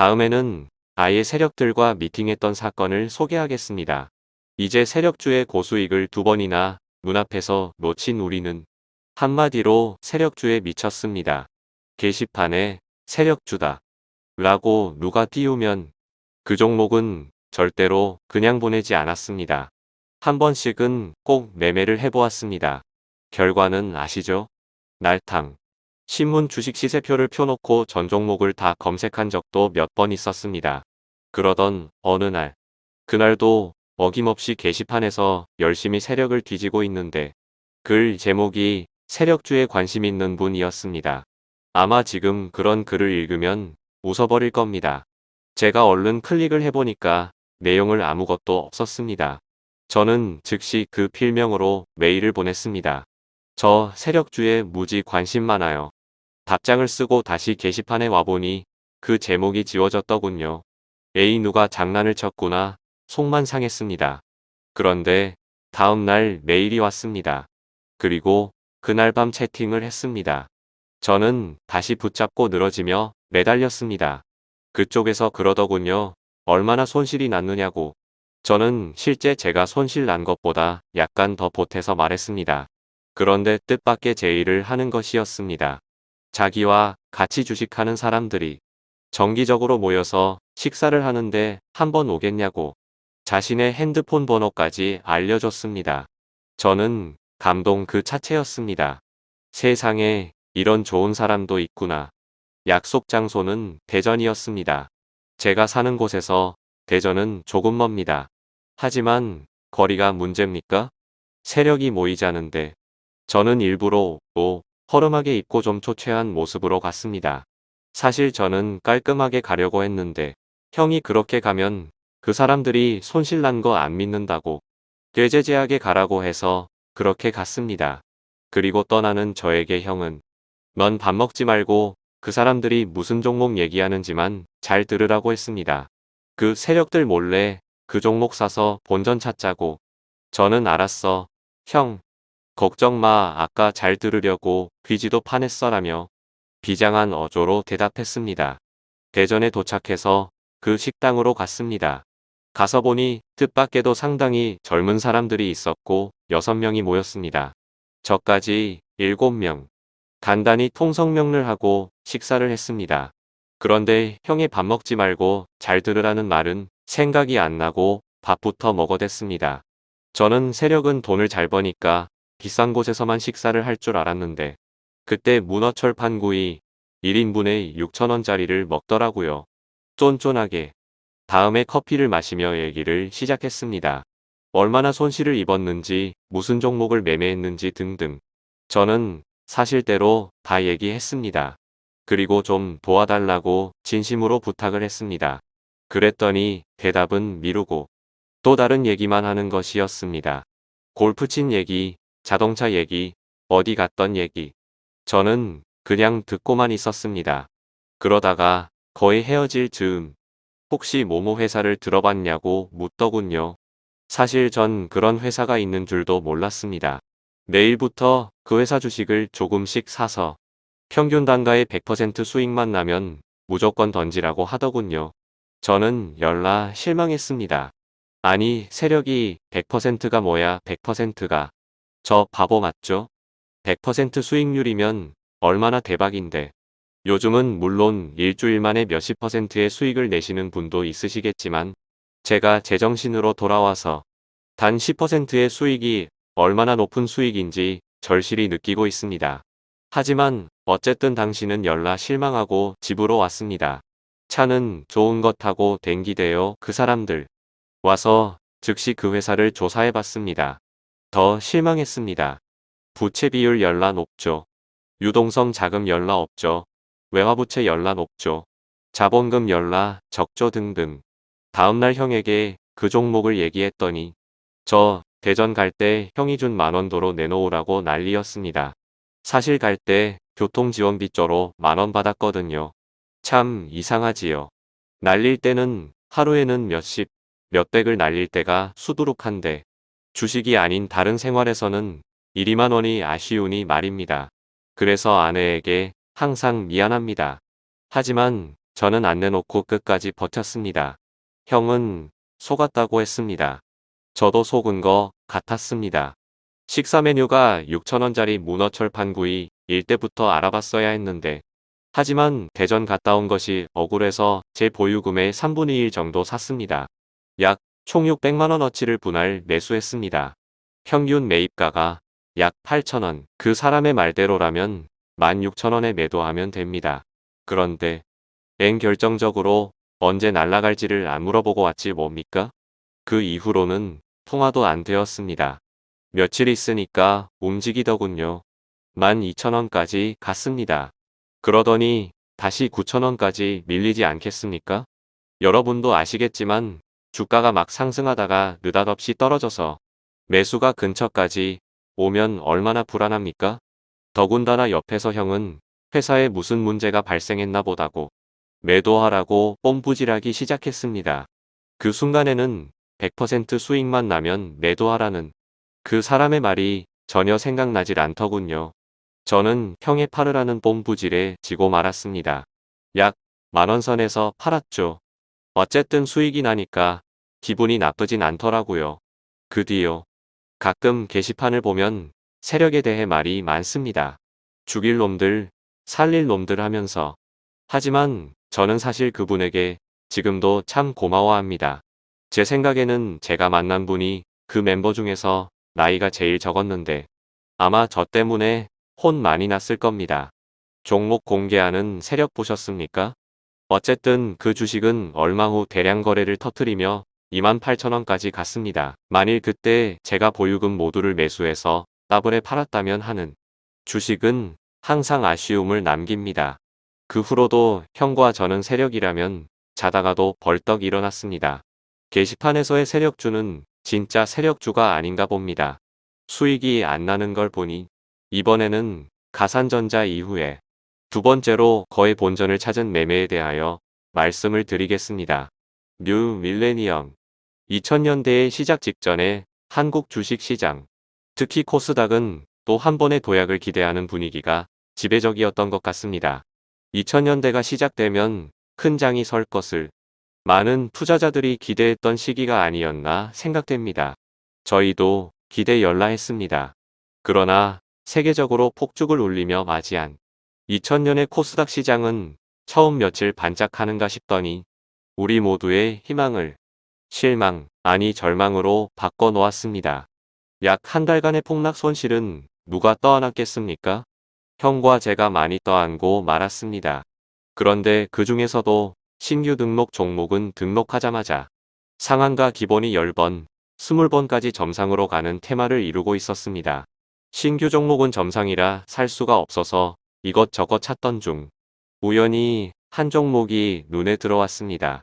다음에는 아예 세력들과 미팅했던 사건을 소개하겠습니다. 이제 세력주의 고수익을 두 번이나 눈앞에서 놓친 우리는 한마디로 세력주에 미쳤습니다. 게시판에 세력주다 라고 누가 띄우면 그 종목은 절대로 그냥 보내지 않았습니다. 한 번씩은 꼭 매매를 해보았습니다. 결과는 아시죠? 날탕. 신문 주식 시세표를 펴놓고 전 종목을 다 검색한 적도 몇 번 있었습니다. 그러던 어느 날. 그날도 어김없이 게시판에서 열심히 세력을 뒤지고 있는데 글 제목이 세력주에 관심 있는 분이었습니다. 아마 지금 그런 글을 읽으면 웃어버릴 겁니다. 제가 얼른 클릭을 해보니까 내용을 아무것도 없었습니다. 저는 즉시 그 필명으로 메일을 보냈습니다. 저 세력주에 무지 관심 많아요. 답장을 쓰고 다시 게시판에 와보니 그 제목이 지워졌더군요. 에이 누가 장난을 쳤구나 속만 상했습니다. 그런데 다음날 메일이 왔습니다. 그리고 그날 밤 채팅을 했습니다. 저는 다시 붙잡고 늘어지며 매달렸습니다. 그쪽에서 그러더군요. 얼마나 손실이 났느냐고. 저는 실제 제가 손실 난 것보다 약간 더 보태서 말했습니다. 그런데 뜻밖의 제의를 하는 것이었습니다. 자기와 같이 주식하는 사람들이 정기적으로 모여서 식사를 하는데 한번 오겠냐고 자신의 핸드폰 번호까지 알려줬습니다. 저는 감동 그 자체였습니다. 세상에 이런 좋은 사람도 있구나. 약속 장소는 대전이었습니다. 제가 사는 곳에서 대전은 조금 멉니다. 하지만 거리가 문제입니까? 세력이 모이자는데 저는 일부러 옷 허름하게 입고 좀 초췌한 모습으로 갔습니다. 사실 저는 깔끔하게 가려고 했는데 형이 그렇게 가면 그 사람들이 손실난 거 안 믿는다고 꾀제제하게 가라고 해서 그렇게 갔습니다. 그리고 떠나는 저에게 형은 넌 밥 먹지 말고 그 사람들이 무슨 종목 얘기하는지만 잘 들으라고 했습니다. 그 세력들 몰래 그 종목 사서 본전 찾자고. 저는 알았어. 형. 걱정 마 아까 잘 들으려고 귀지도 파냈어라며 비장한 어조로 대답했습니다. 대전에 도착해서 그 식당으로 갔습니다. 가서 보니 뜻밖에도 상당히 젊은 사람들이 있었고 6명이 모였습니다. 저까지 7명. 간단히 통성명을 하고 식사를 했습니다. 그런데 형이 밥 먹지 말고 잘 들으라는 말은 생각이 안 나고 밥부터 먹어댔습니다. 저는 세력은 돈을 잘 버니까 비싼 곳에서만 식사를 할 줄 알았는데 그때 문어철 판구이 1인분에 6천원짜리를 먹더라고요. 쫀쫀하게. 다음에 커피를 마시며 얘기를 시작했습니다. 얼마나 손실을 입었는지 무슨 종목을 매매했는지 등등. 저는 사실대로 다 얘기했습니다. 그리고 좀 도와달라고 진심으로 부탁을 했습니다. 그랬더니 대답은 미루고 또 다른 얘기만 하는 것이었습니다. 골프 친 얘기, 자동차 얘기, 어디 갔던 얘기. 저는 그냥 듣고만 있었습니다. 그러다가 거의 헤어질 즈음 혹시 모모 회사를 들어봤냐고 묻더군요. 사실 전 그런 회사가 있는 줄도 몰랐습니다. 내일부터 그 회사 주식을 조금씩 사서 평균 단가의 100% 수익만 나면 무조건 던지라고 하더군요. 저는 열나 실망했습니다. 아니 세력이 100%가 뭐야 100%가 저 바보 맞죠? 100% 수익률이면 얼마나 대박인데 요즘은 물론 일주일 만에 몇십 퍼센트의 수익을 내시는 분도 있으시겠지만 제가 제정신으로 돌아와서 단 10%의 수익이 얼마나 높은 수익인지 절실히 느끼고 있습니다. 하지만 어쨌든 당신은 열나 실망하고 집으로 왔습니다. 차는 좋은 것 타고 댕기대요 그 사람들. 와서 즉시 그 회사를 조사해 봤습니다. 더 실망했습니다. 부채 비율 열나 높죠. 유동성 자금 열나 없죠. 외화부채 열나 높죠. 자본금 열나 적조 등등. 다음날 형에게 그 종목을 얘기했더니 저 대전 갈 때 형이 준 만원도로 내놓으라고 난리였습니다. 사실 갈 때 교통지원비 쪼로 만원 받았거든요. 참 이상하지요. 날릴 때는 하루에는 몇십, 몇백을 날릴 때가 수두룩한데 주식이 아닌 다른 생활에서는 1, 2만 원이 아쉬우니 말입니다. 그래서 아내에게 항상 미안합니다. 하지만 저는 안 내놓고 끝까지 버텼습니다. 형은 속았다고 했습니다. 저도 속은 거 같았습니다. 식사 메뉴가 6천원짜리 문어철 판구이 일 때부터 알아봤어야 했는데 하지만 대전 갔다 온 것이 억울해서 제 보유금의 3분의 1 정도 샀습니다. 약 총 600만원어치를 분할 매수했습니다. 평균 매입가가 약 8천원 그 사람의 말대로라면 16,000원에 매도하면 됩니다. 그런데 엥 결정적으로 언제 날라갈지를 안 물어보고 왔지 뭡니까? 그 이후로는 통화도 안 되었습니다. 며칠 있으니까 움직이더군요. 12,000원까지 갔습니다. 그러더니 다시 9,000원까지 밀리지 않겠습니까? 여러분도 아시겠지만 주가가 막 상승하다가 느닷없이 떨어져서 매수가 근처까지 오면 얼마나 불안합니까? 더군다나 옆에서 형은 회사에 무슨 문제가 발생했나 보다고 매도하라고 뽐부질하기 시작했습니다. 그 순간에는 100% 수익만 나면 매도하라는 그 사람의 말이 전혀 생각나질 않더군요. 저는 형의 팔으라는 뽐부질에 지고 말았습니다. 약 만원 선에서 팔았죠. 어쨌든 수익이 나니까 기분이 나쁘진 않더라고요. 그 뒤요. 가끔 게시판을 보면 세력에 대해 말이 많습니다. 죽일 놈들, 살릴 놈들 하면서. 하지만 저는 사실 그분에게 지금도 참 고마워합니다. 제 생각에는 제가 만난 분이 그 멤버 중에서 나이가 제일 적었는데 아마 저 때문에 혼 많이 났을 겁니다. 종목 공개하는 세력 보셨습니까? 어쨌든 그 주식은 얼마 후 대량 거래를 터트리며 28,000원까지 갔습니다. 만일 그때 제가 보유금 모두를 매수해서 따블에 팔았다면 하는 주식은 항상 아쉬움을 남깁니다. 그 후로도 형과 저는 세력이라면 자다가도 벌떡 일어났습니다. 게시판에서의 세력주는 진짜 세력주가 아닌가 봅니다. 수익이 안 나는 걸 보니 이번에는 가산전자 이후에 두 번째로 거의 본전을 찾은 매매에 대하여 말씀을 드리겠습니다. 뉴 밀레니엄 2000년대의 시작 직전에 한국 주식시장, 특히 코스닥은 또 한 번의 도약을 기대하는 분위기가 지배적이었던 것 같습니다. 2000년대가 시작되면 큰 장이 설 것을 많은 투자자들이 기대했던 시기가 아니었나 생각됩니다. 저희도 기대 열라 했습니다. 그러나 세계적으로 폭죽을 울리며 맞이한 2000년의 코스닥 시장은 처음 며칠 반짝하는가 싶더니 우리 모두의 희망을 실망, 아니 절망으로 바꿔놓았습니다. 약 한 달간의 폭락 손실은 누가 떠안았겠습니까? 형과 제가 많이 떠안고 말았습니다. 그런데 그 중에서도 신규 등록 종목은 등록하자마자 상한가 기본이 10번, 20번까지 점상으로 가는 테마를 이루고 있었습니다. 신규 종목은 점상이라 살 수가 없어서 이것저것 찾던 중 우연히 한 종목이 눈에 들어왔습니다.